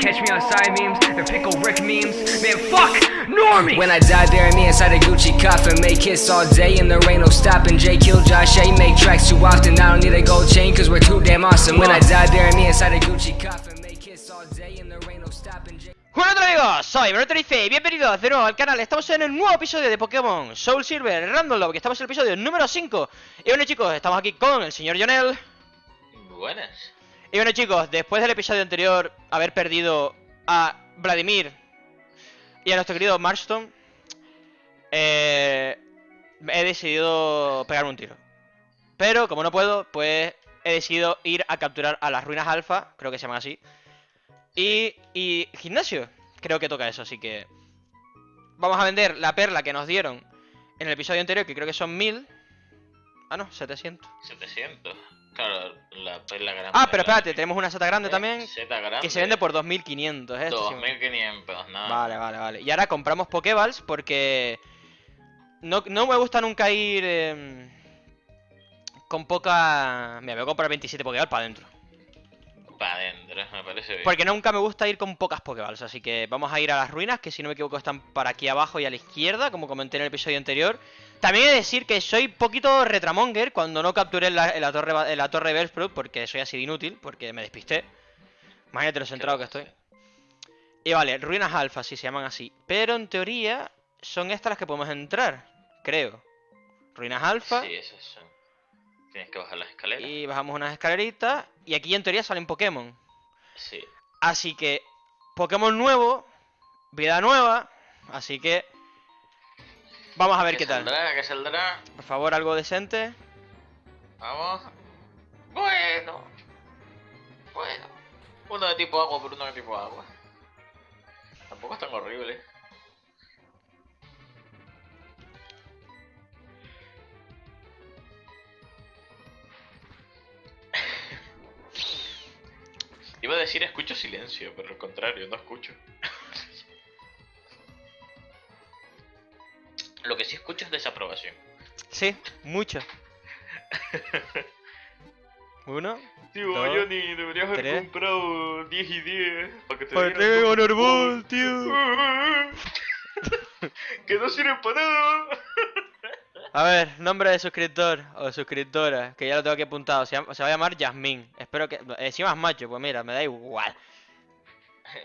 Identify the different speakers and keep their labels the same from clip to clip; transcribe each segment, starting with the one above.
Speaker 1: Catch me on side memes, the pickle Rick memes. Man, fuck Normie!
Speaker 2: When I die, bury me inside a Gucci coffin. Make hits all day and there ain't no stopping. J kill Josh A. Make tracks too often. I don't need a gold chain cause we're too damn awesome. When I die, bury me inside a Gucci coffin. Make hits all day and there ain't no stopping.
Speaker 3: Hola amigos, soy Broterife y bienvenidos de nuevo al canal Estamos en el nuevo episodio de Pokémon Soul Silver Random Love, que estamos en el episodio número 5 Y bueno chicos, estamos aquí con el señor Jonel
Speaker 4: Buenas.
Speaker 3: Y bueno chicos, después del episodio anterior Haber perdido a Vladimir Y a nuestro querido Marston eh, He decidido pegarme un tiro. Pero como no puedo, pues he decidido ir a capturar a las ruinas alfa Creo que se llaman así y, y gimnasio, creo que toca eso, así que Vamos a vender la perla que nos dieron En el episodio anterior, que creo que son 1000 Ah no, 700
Speaker 4: 700. Claro, la perla grande.
Speaker 3: Ah, pero espérate, tenemos una seta grande también
Speaker 4: Z grande.
Speaker 3: Que se vende por 2500, ¿eh? Esto sí.
Speaker 4: 2500, no.
Speaker 3: Vale, vale, vale Y ahora compramos Pokéballs porque no, no me gusta nunca ir eh, con poca... Mira, me voy a comprar 27 Pokéballs para adentro
Speaker 4: Para adentro, me parece bien.
Speaker 3: Porque nunca me gusta ir con pocas Pokéballs, así que vamos a ir a las ruinas, que si no me equivoco están para aquí abajo y a la izquierda, como comenté en el episodio anterior. También he de decir que soy poquito retramonger cuando no capturé en la, en la torre, en la torre Bellsprout, porque soy así de inútil, porque me despisté. Imagínate lo centrado que estoy. Y vale, ruinas alfa, si se llaman así. Pero en teoría son estas las que podemos entrar, creo. Ruinas alfa.
Speaker 4: Sí, esas son. Tienes que bajar las escaleras.
Speaker 3: Y bajamos unas escaleritas. Y aquí en teoría salen Pokémon.
Speaker 4: Sí.
Speaker 3: Así que, Pokémon nuevo, vida nueva, así que vamos a ver qué tal.
Speaker 4: saldrá? ¿Qué saldrá?
Speaker 3: Por favor, algo decente.
Speaker 4: Vamos. Bueno. Bueno. Uno de tipo agua por uno de tipo agua. Tampoco es tan horrible. Iba a decir escucho silencio, pero al contrario, no escucho. Lo que sí escucho es desaprobación.
Speaker 3: Sí, mucho. Uno.
Speaker 4: Tío,
Speaker 3: Dos,
Speaker 4: Johnny, deberías haber
Speaker 3: tres.
Speaker 4: comprado 10 y 10 para que te
Speaker 3: Para que tío.
Speaker 4: que no sirven para nada.
Speaker 3: A ver, nombre de suscriptor o suscriptora, que ya lo tengo aquí apuntado. Se, va a llamar Yasmín. Espero que. Encima es macho, pues mira, me da igual.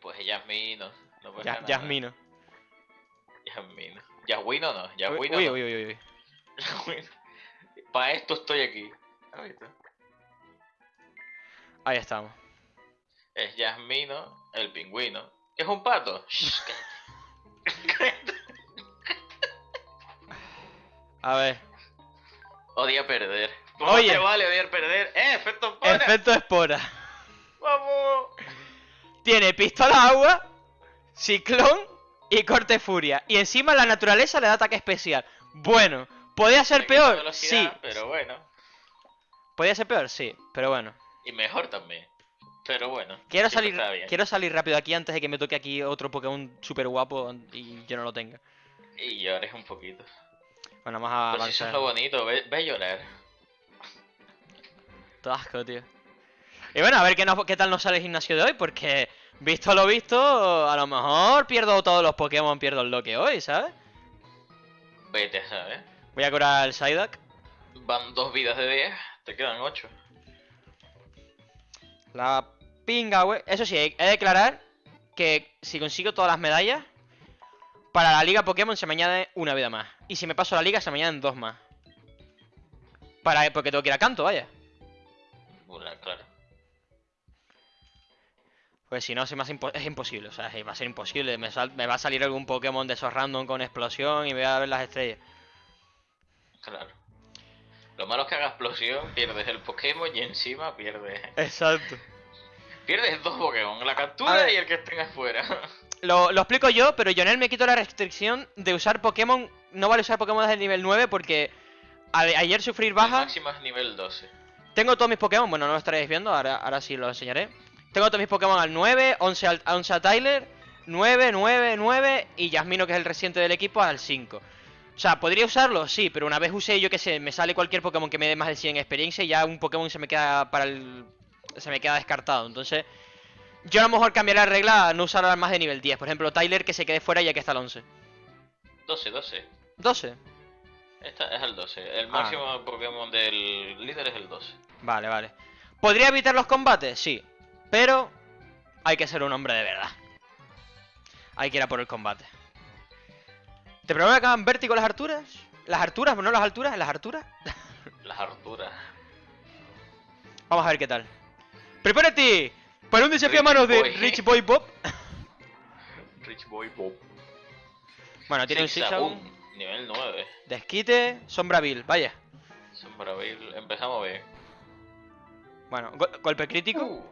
Speaker 4: Pues Yasmino. No
Speaker 3: Ya-. Yasmino.
Speaker 4: Yasmino. Yaswino no.
Speaker 3: Uy,
Speaker 4: Yaswino
Speaker 3: uy,
Speaker 4: no.
Speaker 3: uy, uy, uy.
Speaker 4: Para esto estoy aquí. Ahí está.
Speaker 3: Ahí estamos.
Speaker 4: Es Yasmino, el pingüino. ¿Es un pato?
Speaker 3: A ver.
Speaker 4: Odia perder. ¿Cómo
Speaker 3: Oye.
Speaker 4: te vale odiar perder? ¡Eh, efecto para!
Speaker 3: Efecto espora.
Speaker 4: ¡Vamos!
Speaker 3: Tiene pistola agua, ciclón y corte furia. Y encima la naturaleza le da ataque especial. Bueno, ¿podía ser peor? Sí.
Speaker 4: Pero bueno.
Speaker 3: ¿Podía ser peor? Sí, pero bueno.
Speaker 4: Y mejor también. Pero bueno.
Speaker 3: Quiero salir, quiero salir rápido aquí antes de que me toque aquí otro Pokémon super guapo y yo no lo tenga.
Speaker 4: Y llores un poquito.
Speaker 3: Bueno, vamos a
Speaker 4: Pues eso es lo bonito, ve, ve llorar.
Speaker 3: Todo asco, tío. Y bueno, a ver qué, tal nos sale el gimnasio de hoy, porque visto lo visto, a lo mejor pierdo todos los Pokémon, pierdo el loque hoy, ¿sabes?
Speaker 4: Vete a saber.
Speaker 3: Voy a curar el Psyduck.
Speaker 4: Van dos vidas de 10, te quedan 8.
Speaker 3: La pinga, güey. Eso sí, he de declarar que si consigo todas las medallas, para la liga Pokémon se me añade una vida más. Y si me paso la liga, se me añaden dos más. Para, porque tengo que ir a canto, vaya.
Speaker 4: Una, claro.
Speaker 3: Pues si no, se me hace impo- es imposible. O sea, va a ser imposible. Me, me va a salir algún Pokémon de esos random con explosión y voy a ver las estrellas.
Speaker 4: Claro. Lo malo es que haga explosión, pierdes el Pokémon y encima pierdes.
Speaker 3: Exacto.
Speaker 4: Pierdes dos Pokémon, la captura y el que tengas fuera.
Speaker 3: Lo, lo explico yo, pero Jonel me quitó la restricción de usar Pokémon. No vale usar Pokémon desde el nivel 9 porque a- ayer sufrir baja.
Speaker 4: nivel 12.
Speaker 3: Tengo todos mis Pokémon, bueno, no lo estaréis viendo, ahora, ahora sí lo enseñaré. Tengo todos mis Pokémon al 9, 11 al, 11 a Tyler, 9, 9, 9 y Yasmino, que es el reciente del equipo, al 5. O sea, ¿podría usarlo? Sí, pero una vez usé, yo que sé, me sale cualquier Pokémon que me dé más de 100 experiencia y ya un Pokémon se me queda para el... se me queda descartado. Entonces, Yo a lo mejor cambiaría la regla a no usar a más de nivel 10. Por ejemplo, Tyler que se quede fuera ya que está el 11.
Speaker 4: 12, 12.
Speaker 3: 12.
Speaker 4: Esta es el 12. El
Speaker 3: Ah.
Speaker 4: máximo Pokémon del líder es el 12.
Speaker 3: Vale, vale. ¿Podría evitar los combates? Sí. Pero hay que ser un hombre de verdad. Hay que ir a por el combate. ¿Te provocan vértigo las alturas? ¿Las alturas? ¿No las alturas? ¿Las alturas?
Speaker 4: Las harturas.
Speaker 3: Vamos a ver qué tal. ¡Prepárate! Para un desafío a manos de
Speaker 4: Boy.
Speaker 3: Rich Boy Bob.
Speaker 4: Rich Boy Pop.
Speaker 3: Bueno, tiene un
Speaker 4: Zigzagoon,
Speaker 3: Zigzagoon.
Speaker 4: Nivel 9.
Speaker 3: Desquite, Sombra Bill, vaya.
Speaker 4: Sombra Bill. Empezamos bien.
Speaker 3: Bueno, go- golpe crítico.
Speaker 4: Uh,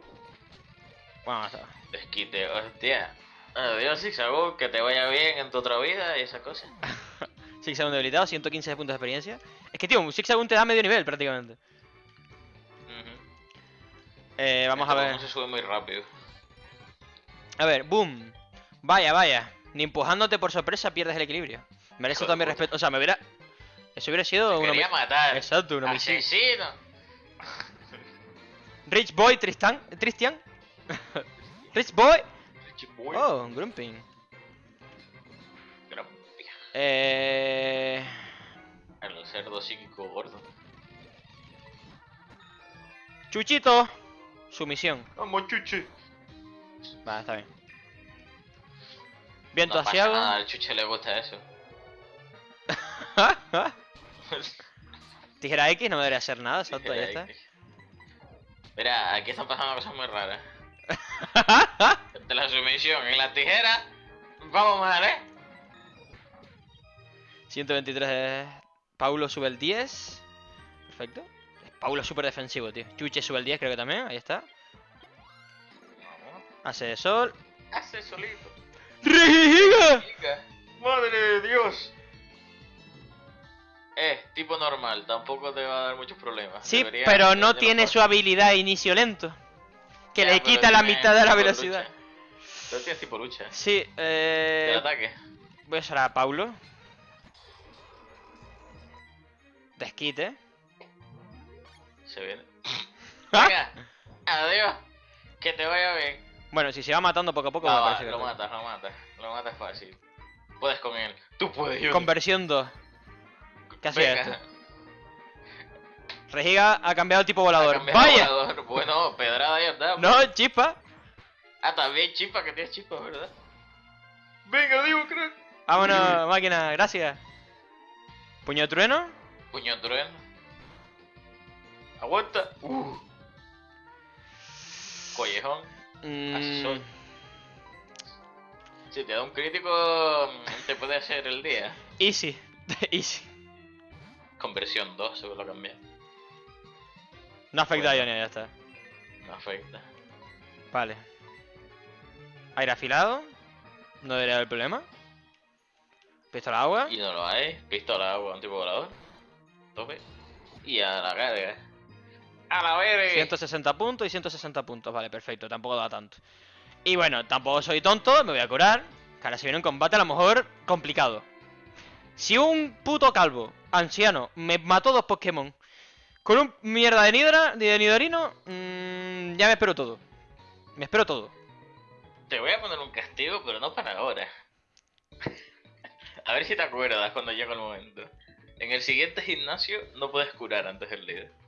Speaker 3: Bueno, está.
Speaker 4: desquite, hostia. Adiós, Zigzagoon, que te vaya bien en tu otra vida y esas cosas.
Speaker 3: Zigzagoon debilitado, 115 de puntos de experiencia. Es que, tío, un Zigzagoon te da medio nivel prácticamente. Eh, vamos a ver.
Speaker 4: Se sube muy rápido.
Speaker 3: A ver, boom. Vaya, vaya. Ni empujándote por sorpresa pierdes el equilibrio. Merece todo mi respeto. O sea, me hubiera. Eso hubiera sido un
Speaker 4: quería
Speaker 3: homi-
Speaker 4: matar.
Speaker 3: Exacto, un homicidio.
Speaker 4: Asesino.
Speaker 3: Rich Boy Tristan. Tristian. Rich Boy.
Speaker 4: Rich Boy.
Speaker 3: Oh, Grumping.
Speaker 4: Gran-
Speaker 3: Eh.
Speaker 4: El cerdo psíquico gordo.
Speaker 3: Chuchito. Sumisión.
Speaker 4: Vamos, chuche.
Speaker 3: Vale, está bien. Viento
Speaker 4: No pasa
Speaker 3: asiago.
Speaker 4: nada, al chuche le gusta eso.
Speaker 3: Tijera X no me debería hacer nada, exacto, ya está.
Speaker 4: Mira, aquí están pasando cosas muy raras. De la sumisión en la tijera. Vamos mal, eh.
Speaker 3: 123 de... Paulo sube el 10. Perfecto. Paulo es súper defensivo, tío. Chuche sube el 10, creo que también. Ahí está.
Speaker 4: Vamos.
Speaker 3: Hace de sol.
Speaker 4: Hace solito. Madre de Dios. Eh, tipo normal, tampoco te va a dar muchos problemas.
Speaker 3: Sí,
Speaker 4: Debería-
Speaker 3: pero no tiene su habilidad de inicio lento. Que
Speaker 4: Ya,
Speaker 3: le quita la mitad de la velocidad.
Speaker 4: lucha. Pero tienes tipo lucha.
Speaker 3: Sí, eh...
Speaker 4: ataque.
Speaker 3: Voy a usar a Paulo. Desquite.
Speaker 4: Se viene.
Speaker 3: ¡Ah!
Speaker 4: Venga. Adiós. Que te vaya bien.
Speaker 3: Bueno, si se va matando poco a poco,
Speaker 4: Va,
Speaker 3: me
Speaker 4: va,
Speaker 3: que
Speaker 4: lo
Speaker 3: no.
Speaker 4: matas, lo matas. Lo matas fácil. Puedes con él. Tú puedes, yo.
Speaker 3: Conversión 2. ¿Qué hacía esto? Regiga ha cambiado el tipo volador.
Speaker 4: cambiado
Speaker 3: ¡Vaya!
Speaker 4: volador. Bueno, pedrada ya está.
Speaker 3: No, chispa.
Speaker 4: Ah, también chispa, que tienes chispa, ¿verdad? Venga, digo, crack.
Speaker 3: Vámonos, máquina, gracias. Puño trueno.
Speaker 4: Puño trueno. Aguanta. Uh. Collejón.
Speaker 3: Mm,
Speaker 4: Asesor. Si te da un crítico, mm, te puede hacer el día.
Speaker 3: easy. easy.
Speaker 4: Conversión 2, seguro lo cambié.
Speaker 3: No afecta a
Speaker 4: Bueno.
Speaker 3: Ionia, ya está.
Speaker 4: No afecta.
Speaker 3: Vale. Aire afilado. No debería haber problema. Pistola agua.
Speaker 4: Y no lo hay. Pistola agua, un tipo volador. Tope. Y a la carga. A la verga.
Speaker 3: 160 puntos y 160 puntos. Vale, perfecto. Tampoco da tanto. Y bueno, tampoco soy tonto. Me voy a curar. Que ahora se viene un combate a lo mejor complicado. Si un puto calvo, anciano, me mató dos Pokémon con un mierda de Nidra, de Nidorino, mm, ya me espero todo. Me espero todo.
Speaker 4: Te voy a poner un castigo, pero no para ahora. a ver si te acuerdas cuando llegue el momento. En el siguiente gimnasio no puedes curar antes del líder.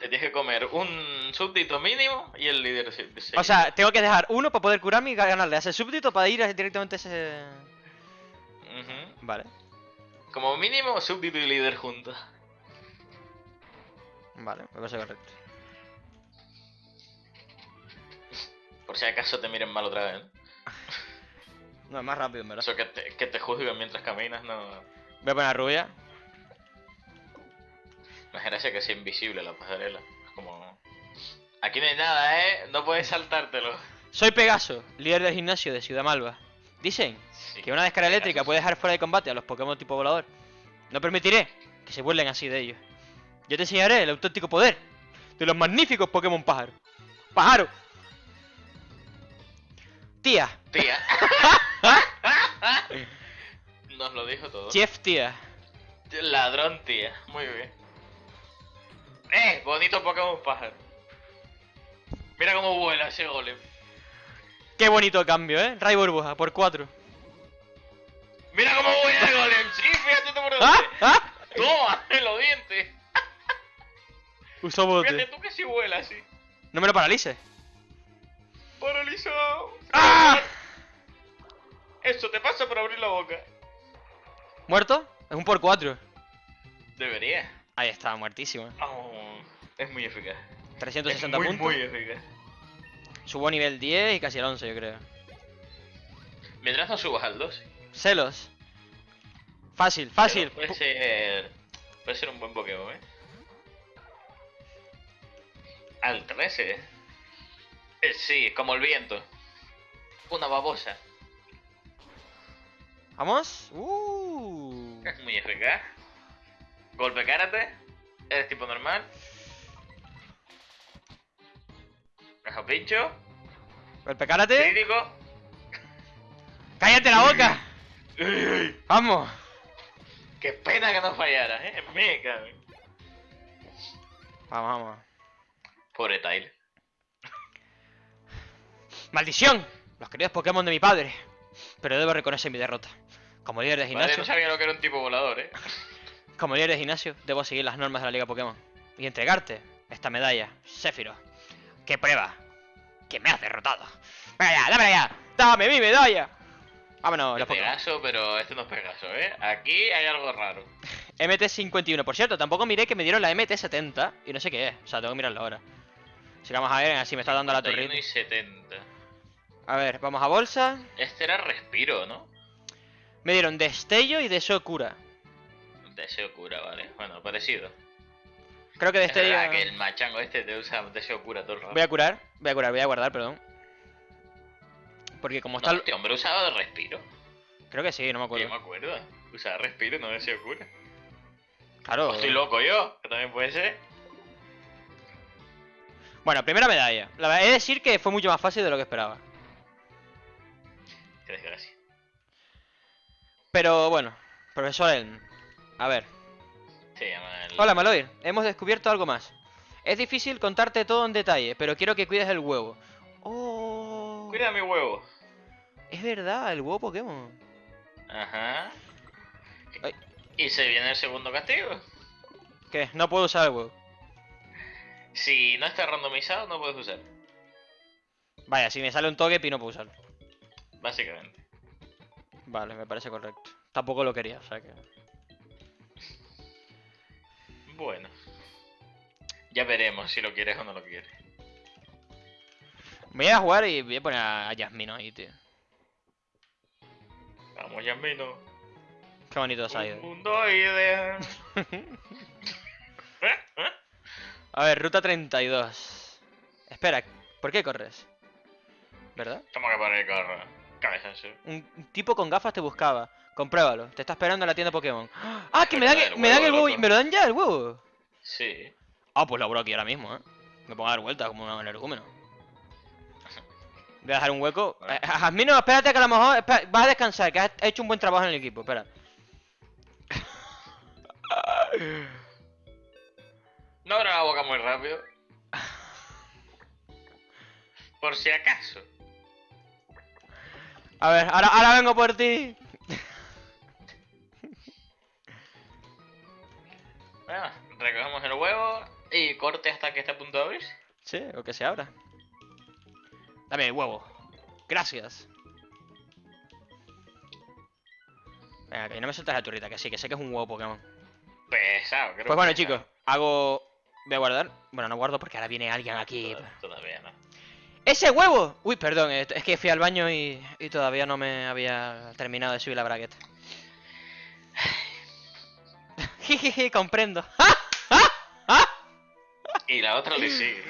Speaker 4: Te tienes que comer un súbdito mínimo y el líder
Speaker 3: O sea, tengo que dejar uno para poder curarme y ganarle a ese súbdito para ir directamente a ese... Vale,
Speaker 4: Como mínimo, súbdito y líder juntos.
Speaker 3: vale, me parece correcto.
Speaker 4: Por si acaso te miren mal otra vez. ¿no?
Speaker 3: Es más rápido, en verdad.
Speaker 4: Eso que te, que te juzguen mientras caminas, no.
Speaker 3: Voy a poner rubia.
Speaker 4: Es gracia que sea invisible la pasarela. Es como. Aquí no hay nada, ¿eh? No puedes saltártelo.
Speaker 3: Soy Pegaso, líder del gimnasio de Ciudad Malva. Dicen
Speaker 4: Sí.
Speaker 3: que una descarga eléctrica puede dejar fuera de combate a los Pokémon tipo volador. No permitiré que se burlen así de ellos. Yo te enseñaré el auténtico poder de los magníficos Pokémon pájaro. ¡Pájaro! Tía,
Speaker 4: Tía. Nos lo dijo todo.
Speaker 3: Jeff tía.
Speaker 4: Ladrón, tía. Muy bien. ¡Eh! Bonito Pokémon pájaro. Mira cómo vuela ese golem.
Speaker 3: Qué bonito cambio, ¿eh? Ray burbuja, por 4.
Speaker 4: Mira cómo vuela el golem. Sí, fíjate tú por dónde.
Speaker 3: ¡Ah! ¡Ah!
Speaker 4: Toma, en los dientes.
Speaker 3: Usó bote.
Speaker 4: Fíjate tú que si vuela así.
Speaker 3: No me lo paralices.
Speaker 4: Paralizado.
Speaker 3: ¡Ah!
Speaker 4: Eso te pasa por abrir la boca.
Speaker 3: ¿Muerto? Es un por 4.
Speaker 4: Debería.
Speaker 3: Ahí está, muertísimo. ¿eh?
Speaker 4: Oh, es muy eficaz.
Speaker 3: 360
Speaker 4: es muy,
Speaker 3: puntos.
Speaker 4: muy eficaz.
Speaker 3: Subo a nivel 10 y casi al 11, yo creo.
Speaker 4: Mientras no subas al 12.
Speaker 3: Celos. Fácil, fácil.
Speaker 4: Puede ser. Puede ser un buen Pokémon, eh. Al 13. Eh, sí, como el viento. Una babosa.
Speaker 3: ¿Vamos? Uh.
Speaker 4: Es muy eficaz. Golpe karate. Eres tipo normal. Caja pincho.
Speaker 3: Golpe karate.
Speaker 4: Crítico.
Speaker 3: ¡Cállate la boca! ¡Vamos!
Speaker 4: Qué pena que no fallara, eh. Me cago.
Speaker 3: Vamos, vamos.
Speaker 4: Pobre Tyler.
Speaker 3: ¡Maldición! Los queridos Pokémon de mi padre. Pero debo reconocer mi derrota. Como líder de
Speaker 4: Vale,
Speaker 3: gimnasio,
Speaker 4: no sabía lo que era un tipo volador, eh.
Speaker 3: Como líder de gimnasio, debo seguir las normas de la Liga Pokémon. Y entregarte esta medalla, Sephiroth. ¡Qué prueba! ¡Que me has derrotado! ¡Venga ya, dámela ya! ¡Dame mi medalla! Vámonos, los Pokémon.
Speaker 4: Pegaso, pero este no es Pegaso, eh. Aquí hay algo raro.
Speaker 3: MT51, por cierto, tampoco miré que me dieron la MT70 y no sé qué es. O sea, tengo que mirarlo ahora. Que vamos a ver, así me está dando la
Speaker 4: 31
Speaker 3: turrita.
Speaker 4: y 70.
Speaker 3: A ver, vamos a bolsa.
Speaker 4: Este era respiro, ¿no?
Speaker 3: Me dieron destello y deseo cura.
Speaker 4: Deseo cura, vale. Bueno, parecido.
Speaker 3: Creo que
Speaker 4: Es
Speaker 3: destello.
Speaker 4: verdad que el machango este te usa deseo cura todo el rato.
Speaker 3: Voy a curar, voy a curar, voy a guardar, perdón. Porque como está.
Speaker 4: este hombre usaba de respiro.
Speaker 3: Creo que sí, no me
Speaker 4: Yo me
Speaker 3: acuerdo.
Speaker 4: acuerdo. Usaba respiro, no deseo cura.
Speaker 3: Claro.
Speaker 4: O estoy loco yo, que también puede ser.
Speaker 3: Bueno, primera medalla. La verdad, he de decir que fue mucho más fácil de lo que esperaba.
Speaker 4: Qué desgracia.
Speaker 3: Pero bueno, profesor Elm. A ver. Hola, Maloir. Hemos descubierto algo más. Es difícil contarte todo en detalle, pero quiero que cuides el huevo. Oh.
Speaker 4: Cuida mi huevo.
Speaker 3: Es verdad, el huevo Pokémon.
Speaker 4: Ajá.
Speaker 3: Ay.
Speaker 4: Y se viene el segundo castigo.
Speaker 3: ¿Qué? No puedo usar el huevo.
Speaker 4: Si no está randomizado, no puedes usar.
Speaker 3: Vaya, si me sale un Togepi no puedo usarlo.
Speaker 4: Básicamente.
Speaker 3: Vale, me parece correcto. Tampoco lo quería, o sea que...
Speaker 4: Bueno. Ya veremos si lo quieres o no lo quieres.
Speaker 3: Voy a jugar y voy a poner a Yasmino ahí, tío.
Speaker 4: Vamos, Yasmino.
Speaker 3: Qué bonito ha
Speaker 4: Un mundo ideal.
Speaker 3: A ver, ruta 32. Espera, ¿por qué corres? ¿Verdad?
Speaker 4: ¿Cómo que para el carro? Cabezazo.
Speaker 3: Un un tipo con gafas te buscaba. Compruébalo. Te está esperando en la tienda Pokémon. ¡Ah! Que me dan,
Speaker 4: El
Speaker 3: me dan el
Speaker 4: huevo,
Speaker 3: y-. ¿Me lo dan ya el huevo?
Speaker 4: Sí.
Speaker 3: Ah, pues lo abro aquí ahora mismo, ¿eh? Me pongo a dar vueltas como un energúmeno. Voy a dejar un hueco.
Speaker 4: Vale.
Speaker 3: Eh, Jasmino, espérate que a lo mejor... vas a descansar, que has hecho un buen trabajo en el equipo. Espera.
Speaker 4: No abra la boca muy rápido. Por si acaso.
Speaker 3: A ver, ahora, ahora vengo por ti.
Speaker 4: Bueno, recogemos el huevo y corte hasta que esté a punto de abrirse.
Speaker 3: Sí, o que se abra. Dame el huevo. Gracias. Venga, que no me sueltas la turrita, que sí, que sé que es un huevo Pokémon.
Speaker 4: Pesado, creo
Speaker 3: Pues bueno, chicos, hago... Voy a guardar. Bueno, no guardo porque ahora viene alguien aquí. ¡Ese huevo! Uy, perdón, eh, es que fui al baño y, y todavía no me había terminado de subir la bragueta. Jijiji, comprendo.
Speaker 4: Y la otra le sigue.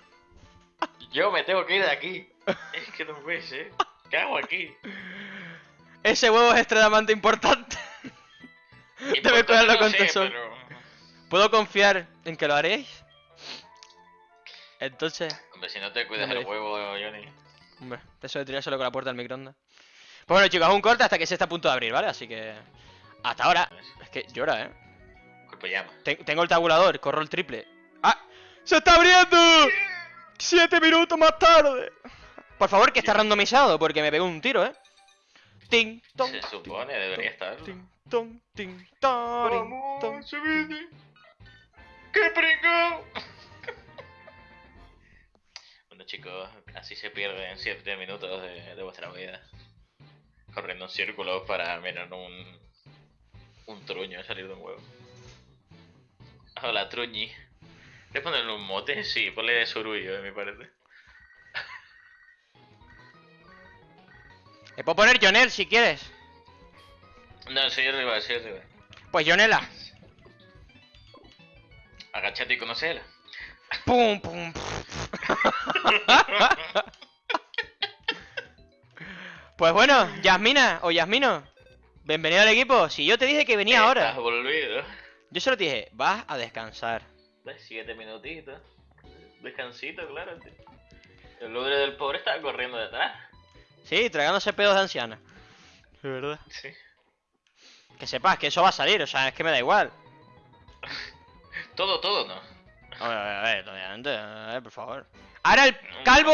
Speaker 4: Yo me tengo que ir de aquí. Es que no puede ser. ¿Qué hago aquí?
Speaker 3: Ese huevo es extremadamente importante. Debe cuidarlo
Speaker 4: no
Speaker 3: con
Speaker 4: sé,
Speaker 3: tesoro.
Speaker 4: pero-
Speaker 3: ¿Puedo confiar en que lo haréis? Entonces,
Speaker 4: Hombre, si no te cuidas el huevo, Johnny.
Speaker 3: hombre, eso de tirárselo con la puerta del microondas. Pues bueno, chicos, un corte hasta que se está a punto de abrir, ¿vale? Así que. Hasta ahora. Es que llora, ¿eh?
Speaker 4: Cuerpo llama.
Speaker 3: Ten- tengo el tabulador, corro el triple. ¡Ah! ¡Se está abriendo! Siete minutos más tarde. Por favor, que está randomizado, porque me pegó un tiro, ¿eh? Ting, tong,
Speaker 4: Se supone, debería estar.
Speaker 3: ting, tong, ting, tong.
Speaker 4: Vamos, se viene. ¡Qué pringao! Bueno chicos, así se pierden 7 minutos de, de vuestra vida. Corriendo en círculos para mirar un... Un truño salir de un huevo. Hola, truñi. ¿Le ponen un mote? Sí, ponle surullo, me parece.
Speaker 3: Le puedo poner Jonel si quieres.
Speaker 4: No, soy arriba, soy arriba.
Speaker 3: Pues Jonela.
Speaker 4: Agachate y conocela.
Speaker 3: Pum, pum, pum. Pues bueno, Yasmina o Yasmino, bienvenido al equipo. Si yo te dije que venía ahora,
Speaker 4: Estás volvido.
Speaker 3: yo solo te dije, vas a descansar.
Speaker 4: De siete minutitos. Descansito, claro. tío. El ludre del pobre estaba corriendo detrás.
Speaker 3: Sí, tragándose pedos de anciana. De verdad.
Speaker 4: Sí.
Speaker 3: Que sepas que eso va a salir, o sea, es que me da igual.
Speaker 4: Todo, todo, ¿no?
Speaker 3: A ver, a ver, obviamente, a ver, por favor. Ahora el calvo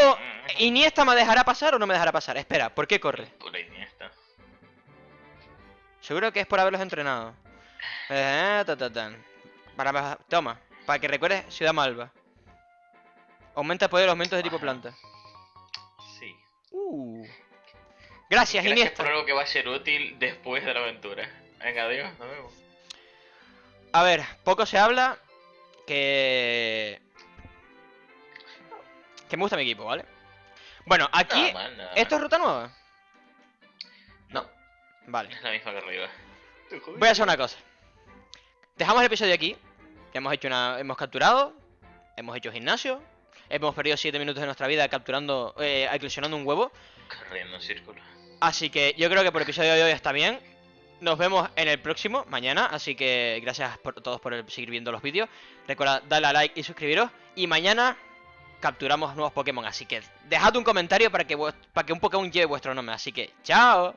Speaker 3: Iniesta me dejará pasar o no me dejará pasar. Espera, ¿por qué corre?
Speaker 4: Pura Iniesta.
Speaker 3: Seguro que es por haberlos entrenado. Eh, ta, ta. Para, toma, para que recuerdes Ciudad Malva. Aumenta el poder de los aumentos de tipo planta.
Speaker 4: Sí.
Speaker 3: Uh. Gracias,
Speaker 4: Gracias
Speaker 3: Iniesta.
Speaker 4: por algo que va a ser útil después de la aventura. Venga, adiós, nos vemos.
Speaker 3: A ver, poco se habla que... Que me gusta mi equipo, ¿vale? Bueno, aquí...
Speaker 4: Nada
Speaker 3: ¿Esto es ruta nueva?
Speaker 4: No,
Speaker 3: Vale.
Speaker 4: es la misma que arriba.
Speaker 3: Voy a hacer una cosa. Dejamos el episodio aquí. Hemos hecho una. Hemos capturado. Hemos hecho gimnasio. Hemos perdido 7 minutos de nuestra vida capturando. Eh, eclosionando un huevo.
Speaker 4: Corriendo en círculo.
Speaker 3: Así que yo creo que por el episodio de hoy está bien. Nos vemos en el próximo, mañana. Así que gracias por todos por seguir viendo los vídeos. Recuerda darle a like y suscribiros. Y mañana capturamos nuevos Pokémon. Así que dejad un comentario para que, para que un Pokémon lleve vuestro nombre. Así que, ¡chao!